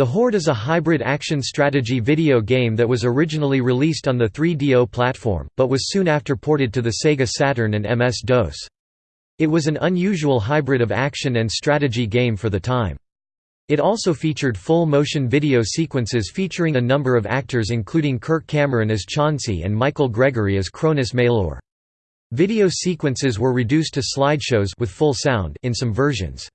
The Horde is a hybrid action strategy video game that was originally released on the 3DO platform, but was soon after ported to the Sega Saturn and MS-DOS. It was an unusual hybrid of action and strategy game for the time. It also featured full-motion video sequences featuring a number of actors including Kirk Cameron as Chauncey and Michael Gregory as Kronus Maelor. Video sequences were reduced to slideshows with full sound in some versions.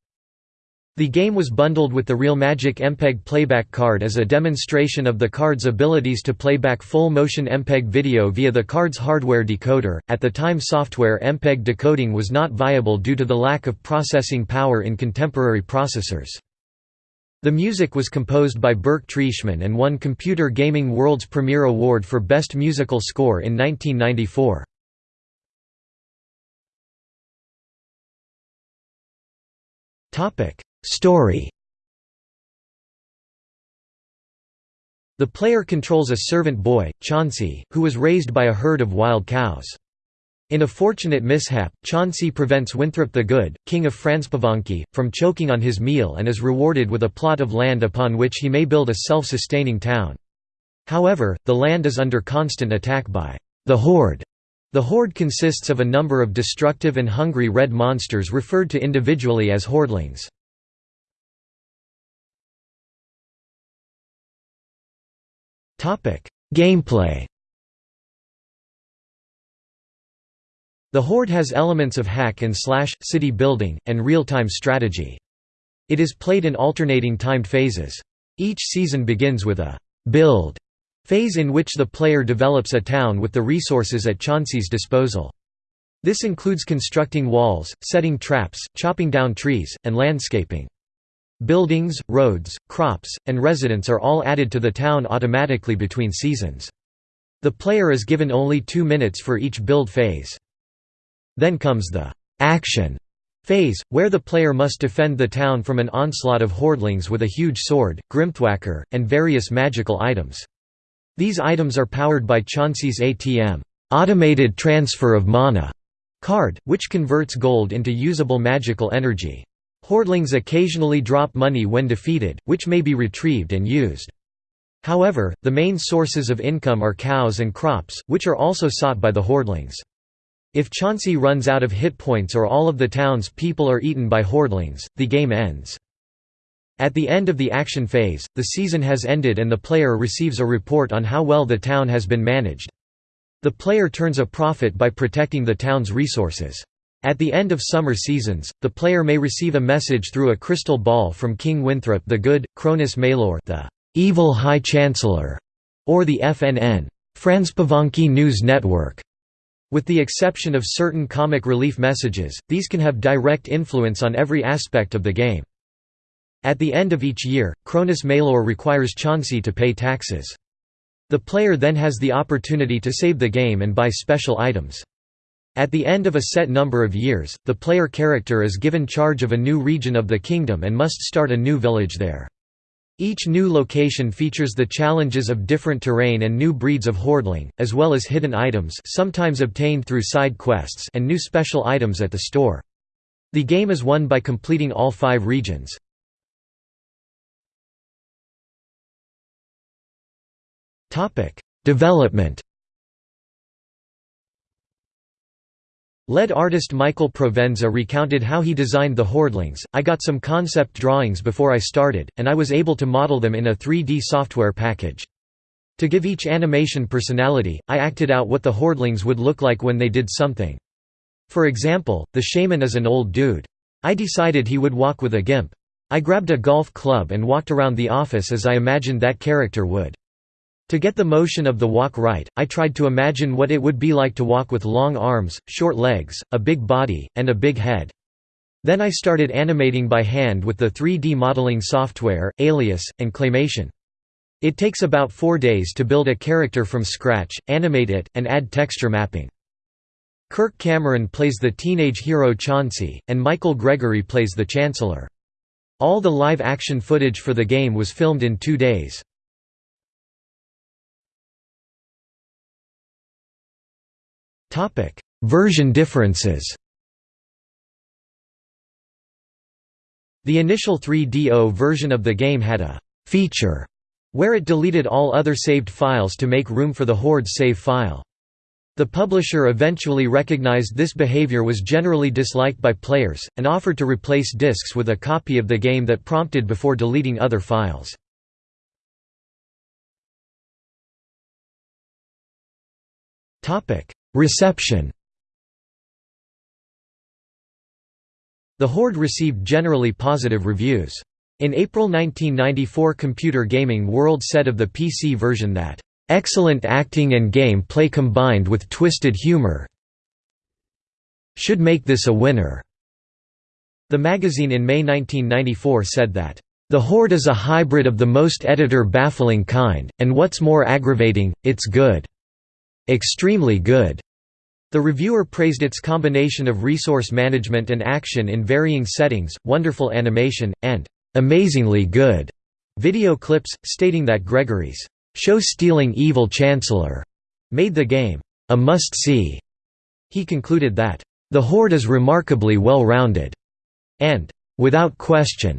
The game was bundled with the RealMagic MPEG playback card as a demonstration of the card's abilities to play back full-motion MPEG video via the card's hardware decoder. At the time software MPEG decoding was not viable due to the lack of processing power in contemporary processors. The music was composed by Burke Trieschmann and won Computer Gaming World's Premiere Award for Best Musical Score in 1994. Topic: Story The player controls a servant boy, Chauncey, who was raised by a herd of wild cows. In a fortunate mishap, Chauncey prevents Winthrop the Good, king of Franzpowanki, from choking on his meal and is rewarded with a plot of land upon which he may build a self-sustaining town. However, the land is under constant attack by the Horde. The Horde consists of a number of destructive and hungry red monsters referred to individually as Hordelings. Gameplay The Horde has elements of hack and slash, city building, and real-time strategy. It is played in alternating timed phases. Each season begins with a «build» phase in which the player develops a town with the resources at Chauncey's disposal. This includes constructing walls, setting traps, chopping down trees, and landscaping. Buildings, roads, crops, and residents are all added to the town automatically between seasons. The player is given only two minutes for each build phase. Then comes the «action» phase, where the player must defend the town from an onslaught of hordelings with a huge sword, grimthwacker, and various magical items. These items are powered by Chauncey's ATM automated transfer of mana card, which converts gold into usable magical energy. Hordelings occasionally drop money when defeated, which may be retrieved and used. However, the main sources of income are cows and crops, which are also sought by the Hordelings. If Chauncey runs out of hit points or all of the town's people are eaten by Hordelings, the game ends. At the end of the action phase, the season has ended and the player receives a report on how well the town has been managed. The player turns a profit by protecting the town's resources. At the end of summer seasons, the player may receive a message through a crystal ball from King Winthrop the Good, Kronus Maelor the evil High Chancellor, or the FNN Franzpowanki News Network. With the exception of certain comic relief messages, these can have direct influence on every aspect of the game. At the end of each year, Kronus Maelor requires Chauncey to pay taxes. The player then has the opportunity to save the game and buy special items. At the end of a set number of years, the player character is given charge of a new region of the kingdom and must start a new village there. Each new location features the challenges of different terrain and new breeds of hordeling, as well as hidden items sometimes obtained through side quests and new special items at the store. The game is won by completing all five regions. Development Lead artist Michael Provenza recounted how he designed the Hordelings, I got some concept drawings before I started, and I was able to model them in a 3D software package. To give each animation personality, I acted out what the Hordelings would look like when they did something. For example, the shaman is an old dude. I decided he would walk with a gimp. I grabbed a golf club and walked around the office as I imagined that character would. To get the motion of the walk right, I tried to imagine what it would be like to walk with long arms, short legs, a big body, and a big head. Then I started animating by hand with the 3D modeling software, Alias, and Claymation. It takes about four days to build a character from scratch, animate it, and add texture mapping. Kirk Cameron plays the teenage hero Chauncey, and Michael Gregory plays the Chancellor. All the live-action footage for the game was filmed in two days. Version differences The initial 3DO version of the game had a feature, where it deleted all other saved files to make room for the Horde's save file. The publisher eventually recognized this behavior was generally disliked by players, and offered to replace disks with a copy of the game that prompted before deleting other files. Reception The Horde received generally positive reviews. In April 1994 Computer Gaming World said of the PC version that Excellent acting and game play combined with twisted humor should make this a winner." The magazine in May 1994 said that, "...the Horde is a hybrid of the most editor-baffling kind, and what's more aggravating, it's good. Extremely good." The reviewer praised its combination of resource management and action in varying settings, wonderful animation, and "...amazingly good." video clips, stating that Gregory's show-stealing evil chancellor made the game a must-see. He concluded that the Horde is remarkably well-rounded and without question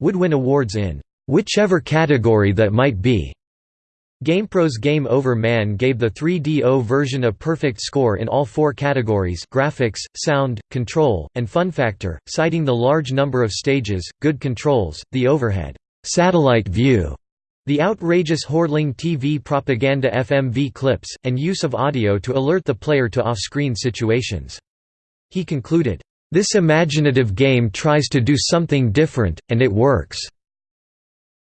would win awards in whichever category that might be. GamePro's Game Over Man gave the 3DO version a perfect score in all four categories graphics, sound, control, and fun factor, citing the large number of stages, good controls, the overhead satellite view the outrageous Hordeling TV propaganda FMV clips, and use of audio to alert the player to off-screen situations. He concluded, "...this imaginative game tries to do something different, and it works."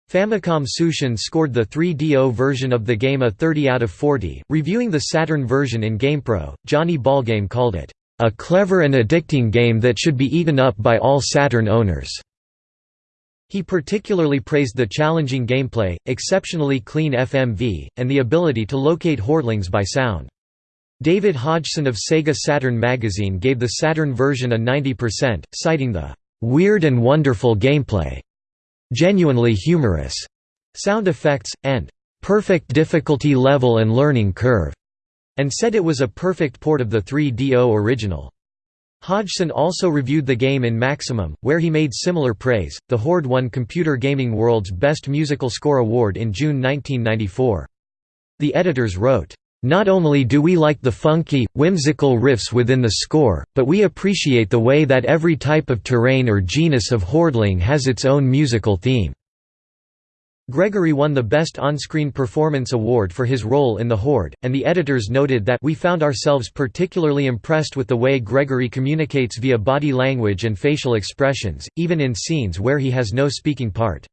Famicom Tsushin scored the 3DO version of the game a 30 out of 40. Reviewing the Saturn version in GamePro, Johnny Ballgame called it, a clever and addicting game that should be eaten up by all Saturn owners. He particularly praised the challenging gameplay, exceptionally clean FMV, and the ability to locate Hordelings by sound. David Hodgson of Sega Saturn magazine gave the Saturn version a 90%, citing the "...weird and wonderful gameplay", "...genuinely humorous", sound effects, and "...perfect difficulty level and learning curve", and said it was a perfect port of the 3DO original. Hodgson also reviewed the game in Maximum, where he made similar praise. The Horde won Computer Gaming World's Best Musical Score Award in June 1994. The editors wrote, Not only do we like the funky, whimsical riffs within the score, but we appreciate the way that every type of terrain or genus of Hordeling has its own musical theme. Gregory won the Best On-Screen Performance Award for his role in The Horde, and the editors noted that we found ourselves particularly impressed with the way Gregory communicates via body language and facial expressions, even in scenes where he has no speaking part.